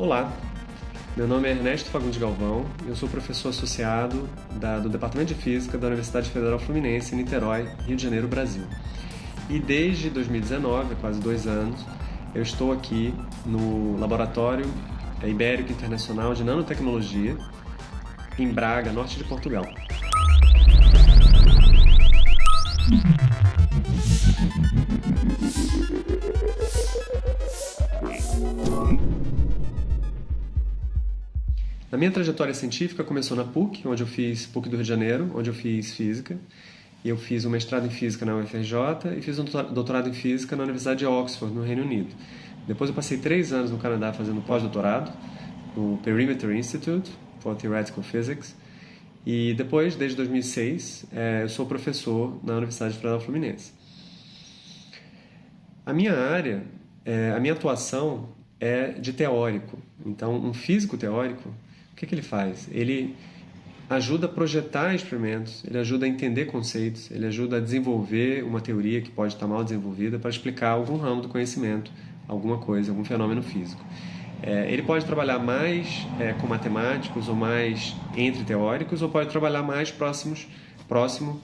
Olá, meu nome é Ernesto Fagundes Galvão, eu sou professor associado da, do Departamento de Física da Universidade Federal Fluminense, em Niterói, Rio de Janeiro, Brasil. E desde 2019, há quase dois anos, eu estou aqui no Laboratório Ibérico Internacional de Nanotecnologia, em Braga, norte de Portugal. Minha trajetória científica começou na PUC, onde eu fiz PUC do Rio de Janeiro, onde eu fiz física. E eu fiz um mestrado em física na UFRJ e fiz um doutorado em física na Universidade de Oxford, no Reino Unido. Depois eu passei três anos no Canadá fazendo pós-doutorado no Perimeter Institute for Theoretical Physics. E depois, desde 2006, é, eu sou professor na Universidade Federal Fluminense. A minha área, é, a minha atuação é de teórico. Então, um físico teórico que, que ele faz? Ele ajuda a projetar experimentos, ele ajuda a entender conceitos, ele ajuda a desenvolver uma teoria que pode estar mal desenvolvida para explicar algum ramo do conhecimento, alguma coisa, algum fenômeno físico. É, ele pode trabalhar mais é, com matemáticos ou mais entre teóricos, ou pode trabalhar mais próximos, próximo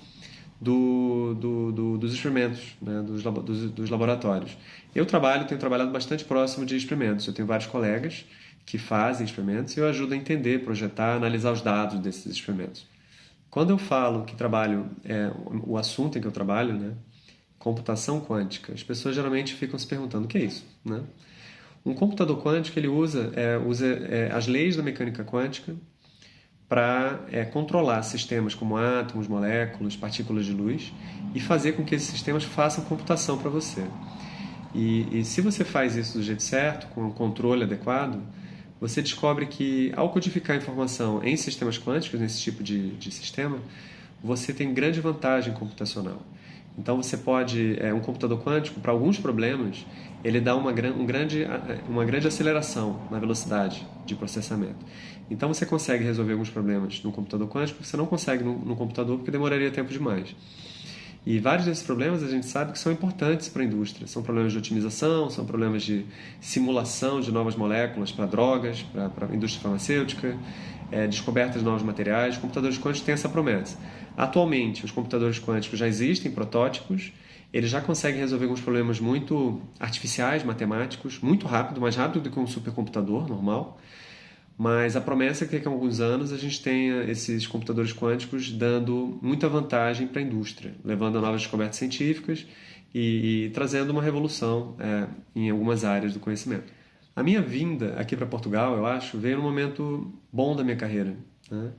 do, do, do, dos experimentos, né, dos, dos, dos laboratórios. Eu trabalho, tenho trabalhado bastante próximo de experimentos. Eu tenho vários colegas que fazem experimentos e eu ajudo a entender, projetar, analisar os dados desses experimentos. Quando eu falo que trabalho, é, o assunto em que eu trabalho, né, computação quântica, as pessoas geralmente ficam se perguntando o que é isso, né? Um computador quântico ele usa, é, usa é, as leis da mecânica quântica para é, controlar sistemas como átomos, moléculas, partículas de luz e fazer com que esses sistemas façam computação para você. E, e se você faz isso do jeito certo, com um controle adequado, você descobre que ao codificar informação em sistemas quânticos, nesse tipo de, de sistema, você tem grande vantagem computacional. Então você pode, é, um computador quântico, para alguns problemas, ele dá uma, um grande, uma grande aceleração na velocidade de processamento. Então você consegue resolver alguns problemas no computador quântico que você não consegue no, no computador porque demoraria tempo demais. E vários desses problemas a gente sabe que são importantes para a indústria. São problemas de otimização, são problemas de simulação de novas moléculas para drogas, para a indústria farmacêutica, é, descoberta de novos materiais. Computadores quânticos têm essa promessa. Atualmente, os computadores quânticos já existem protótipos, eles já conseguem resolver alguns problemas muito artificiais, matemáticos, muito rápido, mais rápido do que um supercomputador normal. Mas a promessa é que daqui a alguns anos a gente tenha esses computadores quânticos dando muita vantagem para a indústria, levando a novas descobertas científicas e, e trazendo uma revolução é, em algumas áreas do conhecimento. A minha vinda aqui para Portugal, eu acho, veio num momento bom da minha carreira. Né?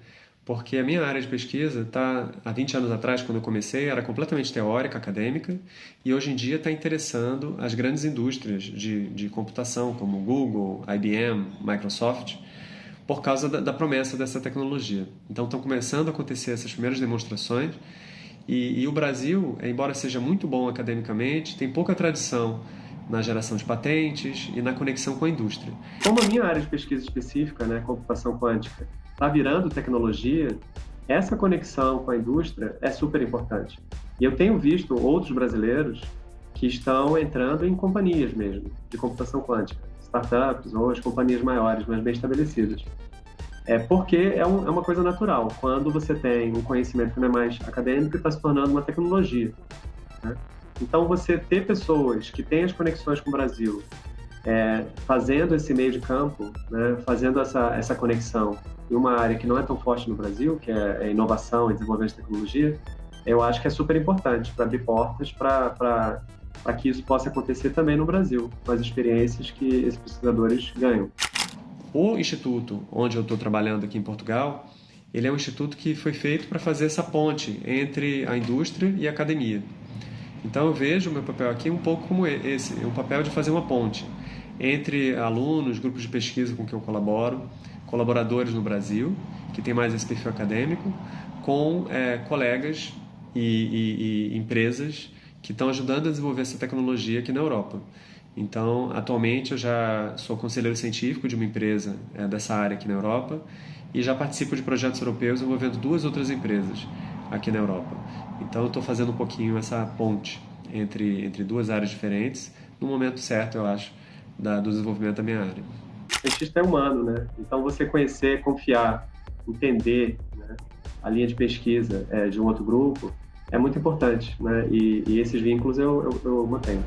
Porque a minha área de pesquisa está, há 20 anos atrás, quando eu comecei, era completamente teórica, acadêmica, e hoje em dia está interessando as grandes indústrias de, de computação, como Google, IBM, Microsoft, por causa da, da promessa dessa tecnologia. Então estão começando a acontecer essas primeiras demonstrações e, e, o Brasil, embora seja muito bom academicamente, tem pouca tradição na geração de patentes e na conexão com a indústria. Como a minha área de pesquisa específica, né, computação quântica, está virando tecnologia, essa conexão com a indústria é super importante. E eu tenho visto outros brasileiros que estão entrando em companhias mesmo de computação quântica startups ou as companhias maiores, mais bem estabelecidas. É porque é, um, é uma coisa natural. Quando você tem um conhecimento que não é mais acadêmico, está se tornando uma tecnologia. Né? Então, você ter pessoas que têm as conexões com o Brasil, é, fazendo esse meio de campo, né, fazendo essa, essa conexão em uma área que não é tão forte no Brasil, que é, é inovação e desenvolvimento de tecnologia, eu acho que é super importante para abrir portas para para que isso possa acontecer também no Brasil, com as experiências que esses pesquisadores ganham. O instituto onde eu estou trabalhando aqui em Portugal, ele é um instituto que foi feito para fazer essa ponte entre a indústria e a academia. Então eu vejo o meu papel aqui um pouco como esse, um papel de fazer uma ponte entre alunos, grupos de pesquisa com que eu colaboro, colaboradores no Brasil, que tem mais esse perfil acadêmico, com é, colegas e, e, e empresas que estão ajudando a desenvolver essa tecnologia aqui na Europa. Então, atualmente eu já sou conselheiro científico de uma empresa é, dessa área aqui na Europa e já participo de projetos europeus envolvendo duas outras empresas aqui na Europa. Então, eu estou fazendo um pouquinho essa ponte entre, entre duas áreas diferentes, no momento certo, eu acho, da, do desenvolvimento da minha área. cientista é humano, né? Então você conhecer, confiar, entender né, a linha de pesquisa é, de um outro grupo é muito importante, né? E, e esses vínculos eu, eu, eu mantenho.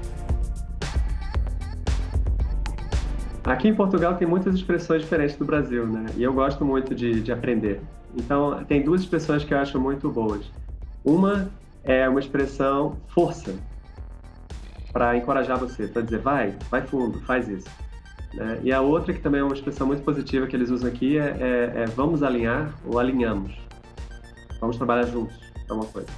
Aqui em Portugal tem muitas expressões diferentes do Brasil, né? E eu gosto muito de, de aprender. Então, tem duas expressões que eu acho muito boas. Uma é uma expressão força, para encorajar você, para dizer vai, vai fundo, faz isso. Né? E a outra, que também é uma expressão muito positiva que eles usam aqui, é, é, é vamos alinhar ou alinhamos. Vamos trabalhar juntos, é uma coisa.